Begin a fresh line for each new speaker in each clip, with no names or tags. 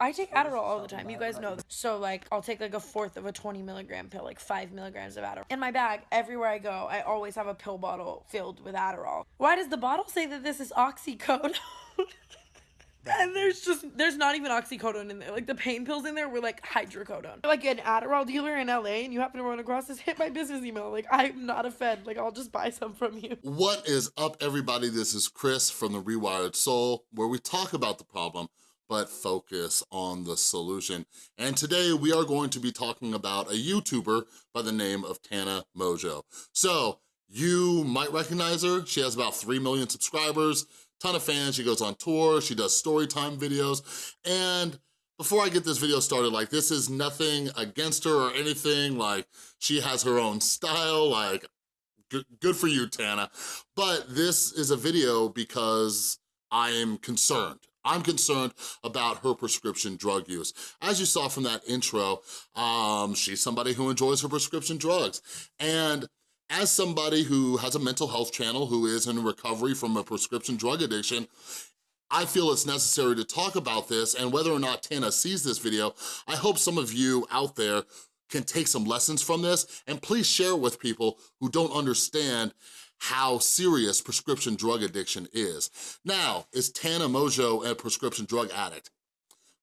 I take Adderall all the time. You guys know. So like, I'll take like a fourth of a 20 milligram pill, like five milligrams of Adderall. In my bag, everywhere I go, I always have a pill bottle filled with Adderall. Why does the bottle say that this is oxycodone? And there's just there's not even oxycodone in there. Like the pain pills in there were like hydrocodone. Like an Adderall dealer in LA, and you happen to run across this, hit my business email. Like I'm not a fed. Like I'll just buy some from you.
What is up, everybody? This is Chris from The Rewired Soul, where we talk about the problem, but focus on the solution. And today we are going to be talking about a YouTuber by the name of Tana Mongeau. So you might recognize her. She has about 3 million subscribers ton of fans. She goes on tour, she does story time videos, and before I get this video started, like this is nothing against her or anything, like she has her own style, like good for you, Tana. But this is a video because I am concerned. I'm concerned about her prescription drug use. As you saw from that intro, um, she's somebody who enjoys her prescription drugs. And as somebody who has a mental health channel, who is in recovery from a prescription drug addiction, I feel it's necessary to talk about this and whether or not Tana sees this video, I hope some of you out there can take some lessons from this and please share with people who don't understand how serious prescription drug addiction is. Now, is Tana Mongeau a prescription drug addict?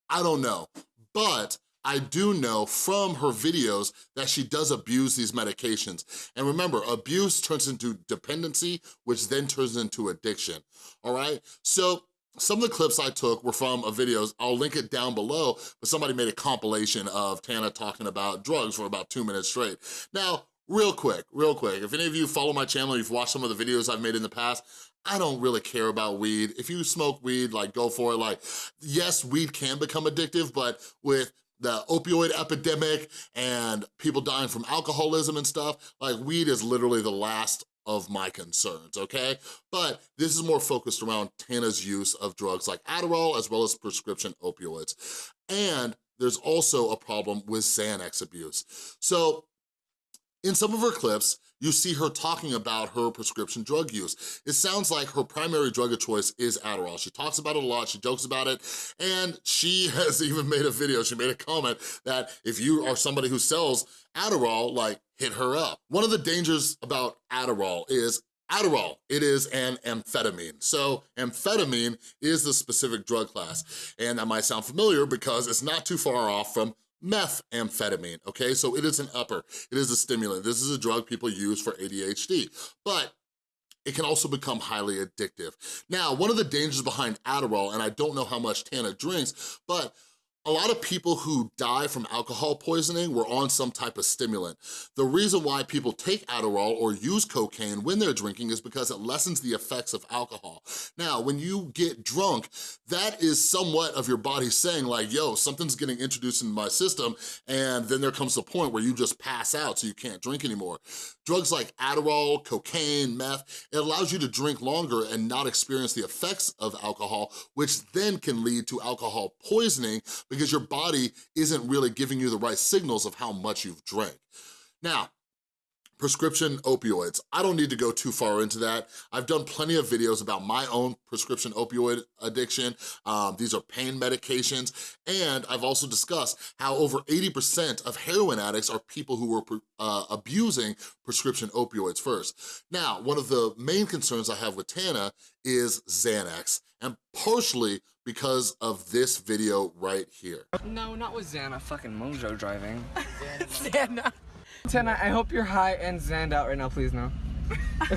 I don't know, but I do know from her videos that she does abuse these medications. And remember, abuse turns into dependency, which then turns into addiction, all right? So some of the clips I took were from a videos, I'll link it down below, but somebody made a compilation of Tana talking about drugs for about two minutes straight. Now, real quick, real quick, if any of you follow my channel, you've watched some of the videos I've made in the past, I don't really care about weed. If you smoke weed, like go for it. Like, yes, weed can become addictive, but with the opioid epidemic and people dying from alcoholism and stuff, like weed is literally the last of my concerns, okay? But this is more focused around Tana's use of drugs like Adderall as well as prescription opioids. And there's also a problem with Xanax abuse. So in some of her clips, you see her talking about her prescription drug use. It sounds like her primary drug of choice is Adderall. She talks about it a lot, she jokes about it, and she has even made a video, she made a comment that if you are somebody who sells Adderall, like, hit her up. One of the dangers about Adderall is Adderall, it is an amphetamine. So amphetamine is the specific drug class. And that might sound familiar because it's not too far off from methamphetamine, okay? So it is an upper, it is a stimulant. This is a drug people use for ADHD, but it can also become highly addictive. Now, one of the dangers behind Adderall, and I don't know how much Tana drinks, but a lot of people who die from alcohol poisoning were on some type of stimulant. The reason why people take Adderall or use cocaine when they're drinking is because it lessens the effects of alcohol. Now, when you get drunk, that is somewhat of your body saying like, yo, something's getting introduced into my system, and then there comes the point where you just pass out so you can't drink anymore. Drugs like Adderall, cocaine, meth, it allows you to drink longer and not experience the effects of alcohol, which then can lead to alcohol poisoning because your body isn't really giving you the right signals of how much you've drank. Now, prescription opioids. I don't need to go too far into that. I've done plenty of videos about my own prescription opioid addiction. Um, these are pain medications. And I've also discussed how over 80% of heroin addicts are people who were uh, abusing prescription opioids first. Now, one of the main concerns I have with Tana is Xanax, and partially because of this video right here.
No, not with Xana, fucking Mojo driving.
Xana.
Tana, I hope you're high and Xaned out right now, please no.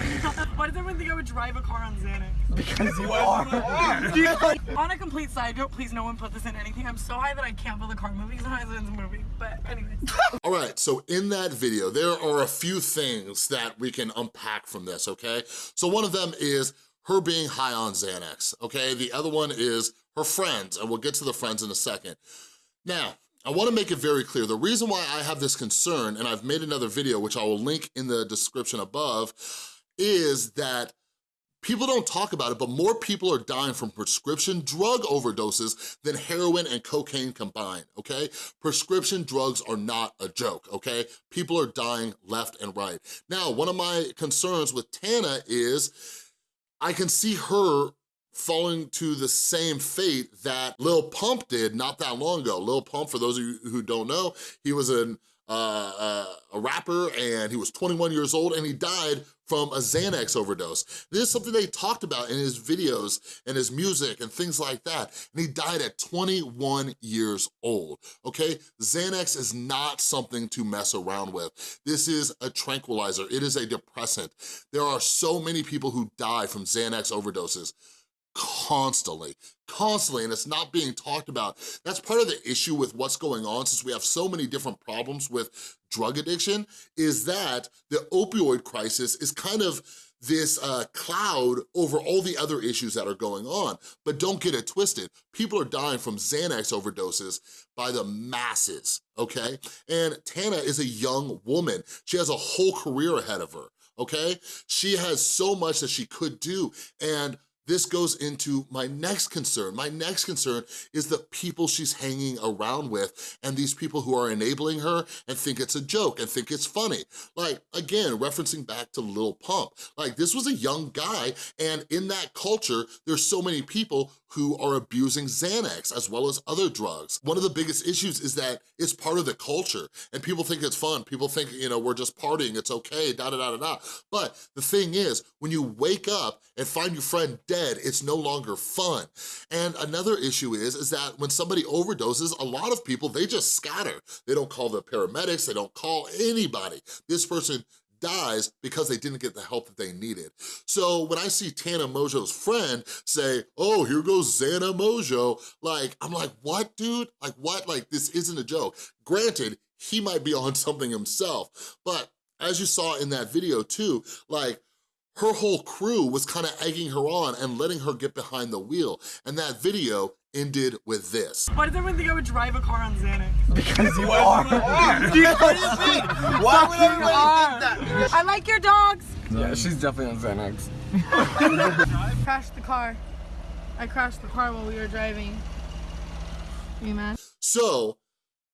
Why does everyone think I would drive a car on Xanax?
Because you are.
on a complete side note, please no one put this in anything. I'm so high that I can't feel the car moving sometimes it's a movie. But anyways.
All right, so in that video, there are a few things that we can unpack from this, okay? So one of them is her being high on Xanax, okay? The other one is her friends, and we'll get to the friends in a second. Now, I wanna make it very clear, the reason why I have this concern, and I've made another video, which I will link in the description above, is that People don't talk about it, but more people are dying from prescription drug overdoses than heroin and cocaine combined, okay? Prescription drugs are not a joke, okay? People are dying left and right. Now, one of my concerns with Tana is I can see her falling to the same fate that Lil Pump did not that long ago. Lil Pump, for those of you who don't know, he was an uh, uh, a rapper and he was 21 years old and he died from a Xanax overdose. This is something they talked about in his videos and his music and things like that. And he died at 21 years old, okay? Xanax is not something to mess around with. This is a tranquilizer, it is a depressant. There are so many people who die from Xanax overdoses constantly, constantly, and it's not being talked about. That's part of the issue with what's going on since we have so many different problems with drug addiction, is that the opioid crisis is kind of this uh, cloud over all the other issues that are going on. But don't get it twisted. People are dying from Xanax overdoses by the masses, okay? And Tana is a young woman. She has a whole career ahead of her, okay? She has so much that she could do. And this goes into my next concern. My next concern is the people she's hanging around with and these people who are enabling her and think it's a joke and think it's funny. Like, again, referencing back to Lil Pump. Like, this was a young guy and in that culture, there's so many people who are abusing Xanax as well as other drugs. One of the biggest issues is that it's part of the culture and people think it's fun. People think, you know, we're just partying, it's okay, da da da da da. But the thing is, when you wake up and find your friend dead, it's no longer fun. And another issue is, is that when somebody overdoses, a lot of people, they just scatter. They don't call the paramedics, they don't call anybody. This person dies because they didn't get the help that they needed. So when I see Tana Mongeau's friend say, oh, here goes Xana Mojo, like, I'm like, what, dude? Like, what? Like, this isn't a joke. Granted, he might be on something himself, but as you saw in that video too, like, her whole crew was kind of egging her on and letting her get behind the wheel. And that video ended with this.
Why does everyone think I would drive a car on Xanax?
Because you are.
what do you mean? Why would everybody think that?
I like your dogs.
Yeah, she's definitely on Xanax.
I crashed the car. I crashed the car while we were driving. Are You mad?
So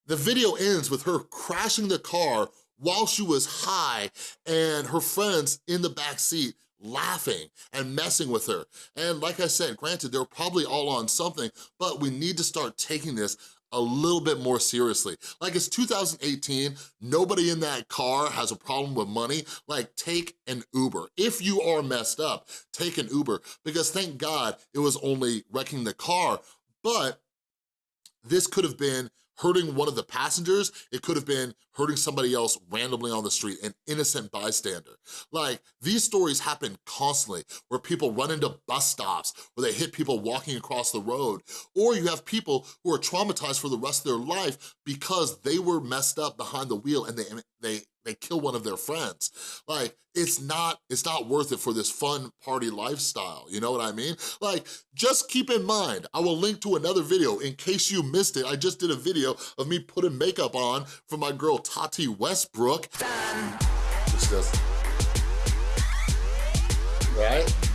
the video ends with her crashing the car while she was high and her friends in the back seat laughing and messing with her. And like I said, granted, they're probably all on something, but we need to start taking this a little bit more seriously. Like it's 2018, nobody in that car has a problem with money, like take an Uber. If you are messed up, take an Uber because thank God it was only wrecking the car, but this could have been hurting one of the passengers, it could have been hurting somebody else randomly on the street, an innocent bystander. Like, these stories happen constantly, where people run into bus stops, where they hit people walking across the road, or you have people who are traumatized for the rest of their life because they were messed up behind the wheel and they, they they kill one of their friends. Like, it's not, it's not worth it for this fun party lifestyle, you know what I mean? Like, just keep in mind, I will link to another video in case you missed it. I just did a video of me putting makeup on for my girl Tati Westbrook. Just, right?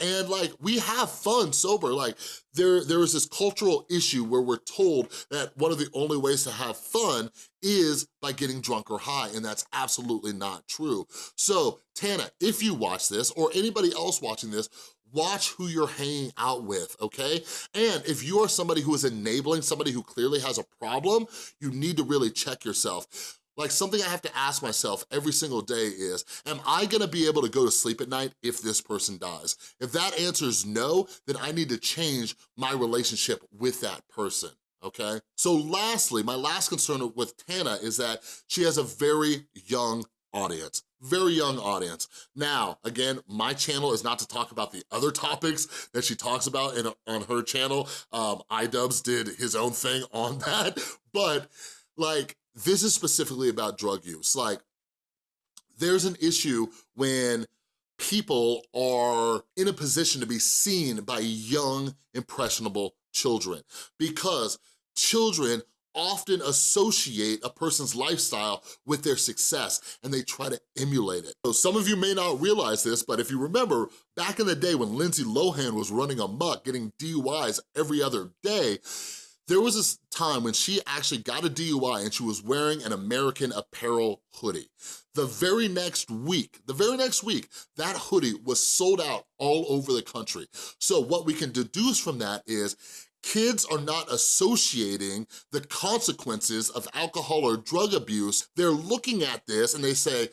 And like, we have fun sober. Like, there, there is this cultural issue where we're told that one of the only ways to have fun is by getting drunk or high, and that's absolutely not true. So, Tana, if you watch this, or anybody else watching this, watch who you're hanging out with, okay? And if you are somebody who is enabling somebody who clearly has a problem, you need to really check yourself. Like something I have to ask myself every single day is, am I gonna be able to go to sleep at night if this person dies? If that answer is no, then I need to change my relationship with that person okay? So lastly, my last concern with Tana is that she has a very young audience, very young audience. Now, again, my channel is not to talk about the other topics that she talks about in, on her channel. Um, iDubbbz did his own thing on that, but like, this is specifically about drug use. Like, there's an issue when people are in a position to be seen by young, impressionable children because children often associate a person's lifestyle with their success and they try to emulate it. So some of you may not realize this, but if you remember, back in the day when Lindsay Lohan was running amok, getting DUIs every other day, there was this time when she actually got a DUI and she was wearing an American Apparel hoodie. The very next week, the very next week, that hoodie was sold out all over the country. So what we can deduce from that is kids are not associating the consequences of alcohol or drug abuse. They're looking at this and they say,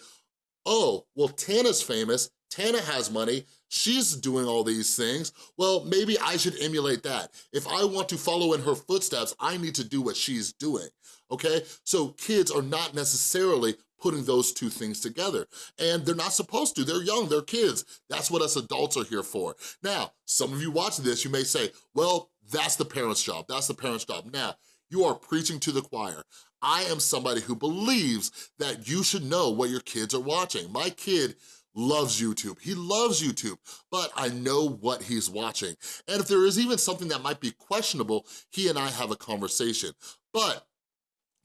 oh, well, Tana's famous, Tana has money, she's doing all these things, well, maybe I should emulate that. If I want to follow in her footsteps, I need to do what she's doing, okay? So kids are not necessarily putting those two things together. And they're not supposed to, they're young, they're kids. That's what us adults are here for. Now, some of you watching this, you may say, well, that's the parent's job, that's the parent's job. Now, you are preaching to the choir. I am somebody who believes that you should know what your kids are watching. My kid loves YouTube. He loves YouTube, but I know what he's watching. And if there is even something that might be questionable, he and I have a conversation. But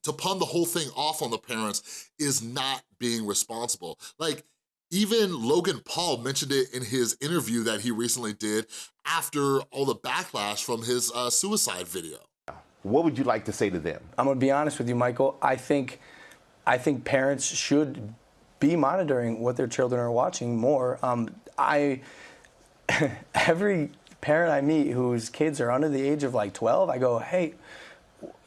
to pawn the whole thing off on the parents is not being responsible. Like, even Logan Paul mentioned it in his interview that he recently did after all the backlash from his uh, suicide video.
What would you like to say to them?
I'm gonna be honest with you, Michael. I think, I think parents should be monitoring what their children are watching more. Um, I, every parent I meet whose kids are under the age of like 12, I go, hey,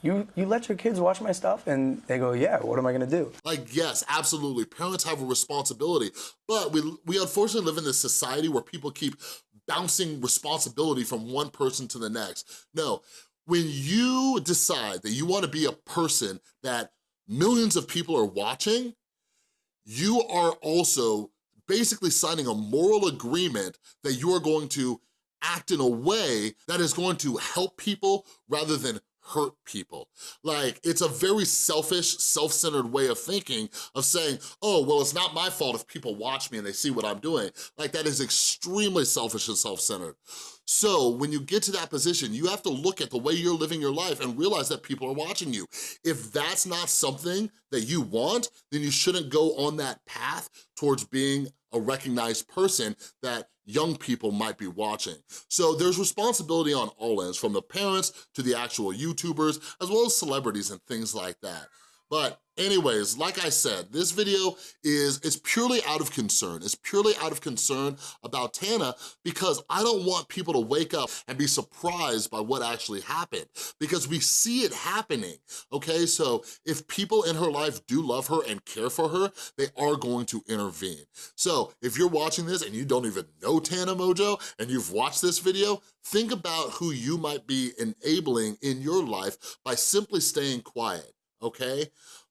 you you let your kids watch my stuff? And they go yeah what am i to do?
Like yes absolutely. Parents have a responsibility but we we unfortunately live in this society where people keep bouncing responsibility from one person to the next. No when you decide that you want to be a person that millions of people are watching you are also basically signing a moral agreement that you are going to act in a way that is going to help people rather than hurt people. Like, it's a very selfish, self-centered way of thinking of saying, oh, well, it's not my fault if people watch me and they see what I'm doing. Like, that is extremely selfish and self-centered. So when you get to that position, you have to look at the way you're living your life and realize that people are watching you. If that's not something that you want, then you shouldn't go on that path towards being a recognized person that young people might be watching. So there's responsibility on all ends, from the parents to the actual YouTubers, as well as celebrities and things like that. But anyways, like I said, this video is it's purely out of concern. It's purely out of concern about Tana because I don't want people to wake up and be surprised by what actually happened because we see it happening, okay? So if people in her life do love her and care for her, they are going to intervene. So if you're watching this and you don't even know Tana Mongeau and you've watched this video, think about who you might be enabling in your life by simply staying quiet okay?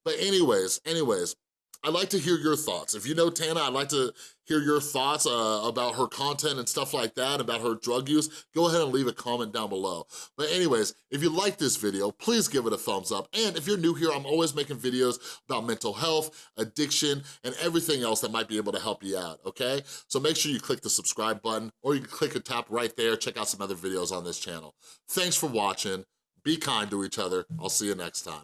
But anyways, anyways, I'd like to hear your thoughts. If you know Tana, I'd like to hear your thoughts uh, about her content and stuff like that, about her drug use, go ahead and leave a comment down below. But anyways, if you like this video, please give it a thumbs up. And if you're new here, I'm always making videos about mental health, addiction, and everything else that might be able to help you out, okay? So make sure you click the subscribe button, or you can click and tap right there, check out some other videos on this channel. Thanks for watching. Be kind to each other. I'll see you next time.